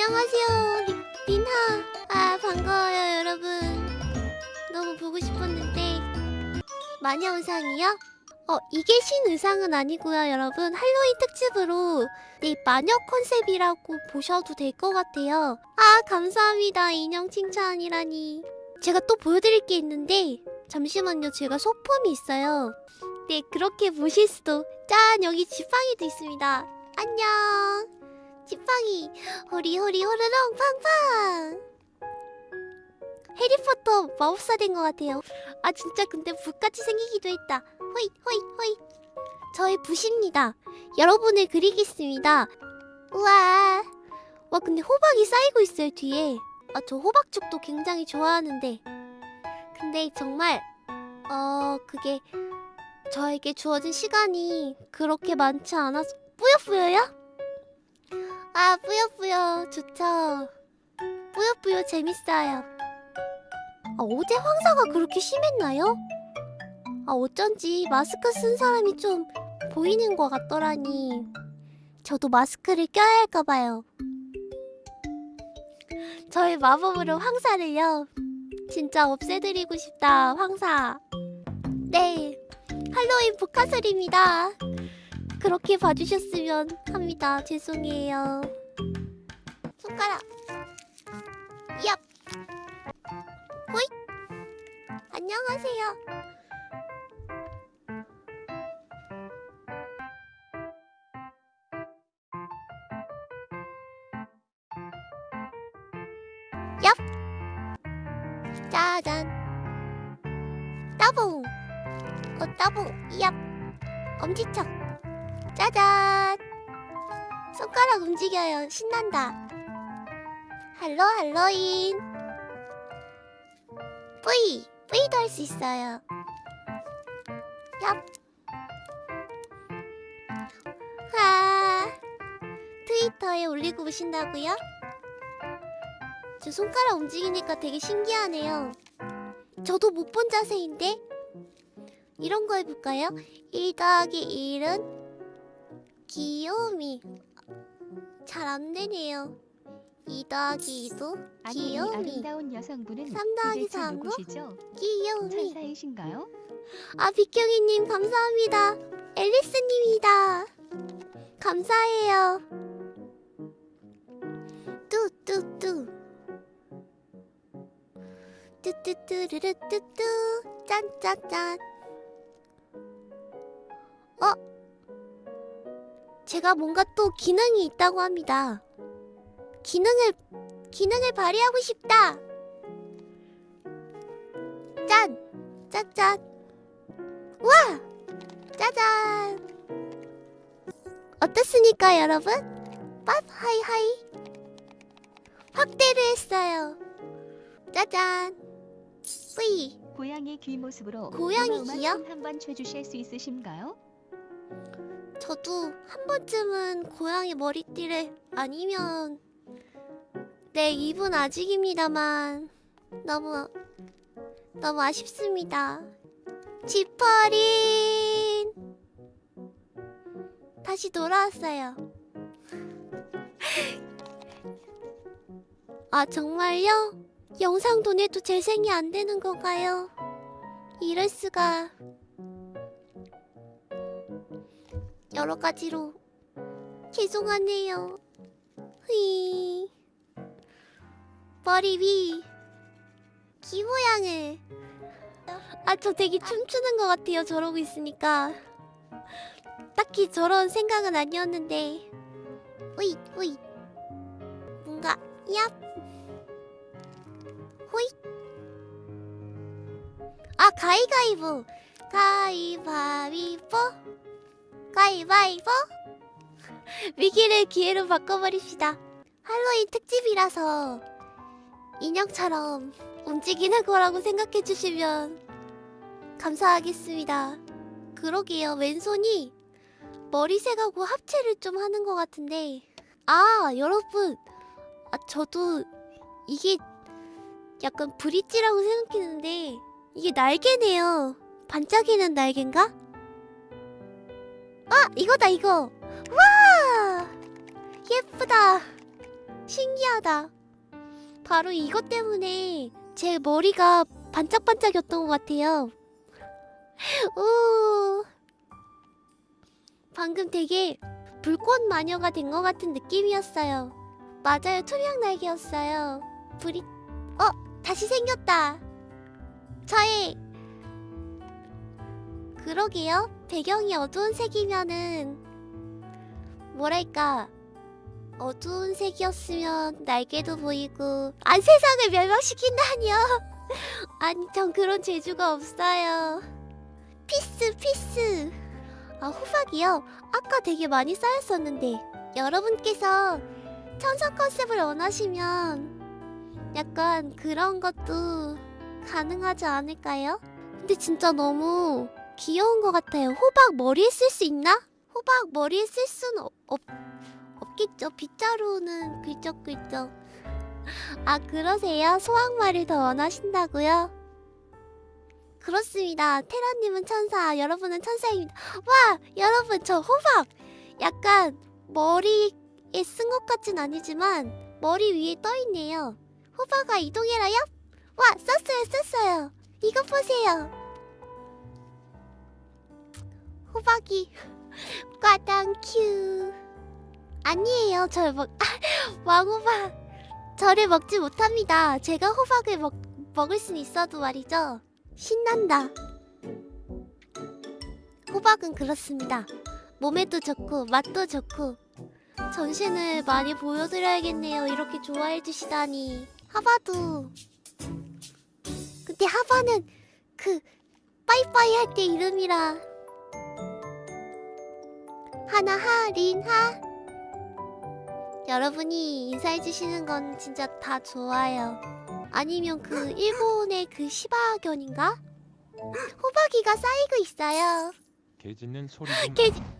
안녕하세요 리, 린하 아 반가워요 여러분. 너무 보고 싶었는데 마녀 의상이요? 어 이게 신 의상은 아니고요 여러분. 할로윈 특집으로 네 마녀 컨셉이라고 보셔도 될 것 같아요. 아 감사합니다 인형 칭찬이라니. 제가 또 보여드릴 게 있는데 잠시만요. 제가 소품이 있어요. 네 그렇게 보실 수도. 짠 여기 지팡이도 있습니다. 안녕 지팡이. 호리호리 호르렁 팡팡. 해리포터 마법사 된 것 같아요. 아 진짜 근데 붓같이 생기기도 했다. 호이 호이 호이. 저의 붓입니다. 여러분을 그리겠습니다. 우와. 와 근데 호박이 쌓이고 있어요 뒤에. 아 저 호박죽도 굉장히 좋아하는데. 근데 정말 어 그게 저에게 주어진 시간이 그렇게 많지 않아서 뿌요뿌요요? 아 뿌요뿌요. 좋죠. 뿌요뿌요. 재밌어요. 아, 어제 황사가 그렇게 심했나요? 아 어쩐지 마스크 쓴 사람이 좀 보이는 것 같더라니. 저도 마스크를 껴야 할까봐요. 저의 마법으로 황사를요. 진짜 없애드리고 싶다 황사. 네 할로윈 복화설입니다 그렇게 봐주셨으면 합니다. 죄송해요. 손가락. 얍. 호잇. 안녕하세요. 얍. 짜잔. 따봉. 어 따봉. 얍. 엄지척 짜잔. 손가락 움직여요. 신난다. 할로 할로윈. 뿌이 뿌이도 할 수 있어요. 얍. 와, 트위터에 올리고 오신다고요? 저 손가락 움직이니까 되게 신기하네요. 저도 못 본 자세인데? 이런 거 해볼까요? 1 더하기 1은 귀요미. 잘 안되네요. 2 더하기 2도 아니 귀요미. 아름다운 여성분은 3 더하기 도대체 3도 누구시죠? 귀요미. 천사이신가요? 아 비경이님 감사합니다. 앨리스님이다. 감사해요. 뚜뚜뚜. 뚜뚜뚜르르뚜뚜. 짠짠짠. 어? 제가 뭔가 또 기능이 있다고 합니다 기능을 기능을 발휘하고 싶다 짠 짠짠 와! 짜잔! 어떻습니까, 여러분? 밥 hi hi. 확대를 했어요. 짜잔. 뿌이. 고양이 귀 모습으로 고양이 귀요? 춤 한번 춰주실 수 있으신가요? 저도 한 번쯤은 고양이 머리띠를 아니면 네, 입은 아직입니다만 너무 너무 아쉽습니다. 지퍼린 다시 돌아왔어요. 아 정말요? 영상도 내도 재생이 안 되는 건가요? 이럴 수가 여러 가지로. 죄송하네요. 휘. 머리 위. 귀 모양을. 아 저 되게 춤추는 것 같아요 저러고 있으니까. 딱히 저런 생각은 아니었는데. 으이 으이. 뭔가 얍. 호이 아 가위가위보. 가위바위보 가위바위보 위기를 기회로 바꿔버립시다 할로윈 특집이라서 인형처럼 움직이는 거라고 생각해 주시면 감사하겠습니다. 그러게요. 왼손이 머리색하고 합체를 좀 하는 것 같은데 아 여러분 아 저도 이게 약간 브릿지라고 생각했는데 이게 날개네요. 반짝이는 날개인가? 아 이거다 이거 와 예쁘다 신기하다. 바로 이것 때문에 제 머리가 반짝반짝였던 것 같아요. 오. 방금 되게 불꽃 마녀가 된 것 같은 느낌이었어요. 맞아요, 투명 날개였어요. 불이 어 다시 생겼다. 저의 그러게요. 배경이 어두운 색이면은 뭐랄까 어두운 색이었으면 날개도 보이고 아 세상을 멸망시킨다니요. 아니 전 그런 재주가 없어요. peace peace. 아 호박이요. 아까 되게 많이 쌓였었는데 여러분께서 천사 컨셉을 원하시면 약간 그런 것도 가능하지 않을까요? 근데 진짜 너무 귀여운 것 같아요. 호박 머리에 쓸 수 있나? 호박 머리에 쓸 수는 없, 없, 없겠죠. 빗자루는 긁적긁적. 아 그러세요? 소황말을 더 원하신다고요? 그렇습니다. 테라님은 천사, 여러분은 천사입니다. 와, 여러분 저 호박 약간 머리에 쓴 것 같진 아니지만 머리 위에 떠 있네요. 호박아 이동해라요? 와, 썼어요, 썼어요. 이것 보세요. 호박이 과당 큐. 아니에요, 절먹 왕호박 저를 먹지 못합니다. 제가 호박을 먹 먹을 순 있어도 말이죠. 신난다. 호박은 그렇습니다. 몸에도 좋고 맛도 좋고 전신을 많이 보여드려야겠네요. 이렇게 좋아해 주시다니. 하바도. 근데 하바는 그 빠이빠이 할 때 이름이라. 하나하 린하. 여러분이 인사해 주시는 건 진짜 다 좋아요. 아니면 그 일본의 그 시바견인가? 호박이가 쌓이고 있어요. 개 짖는 소리 좀 개- 나.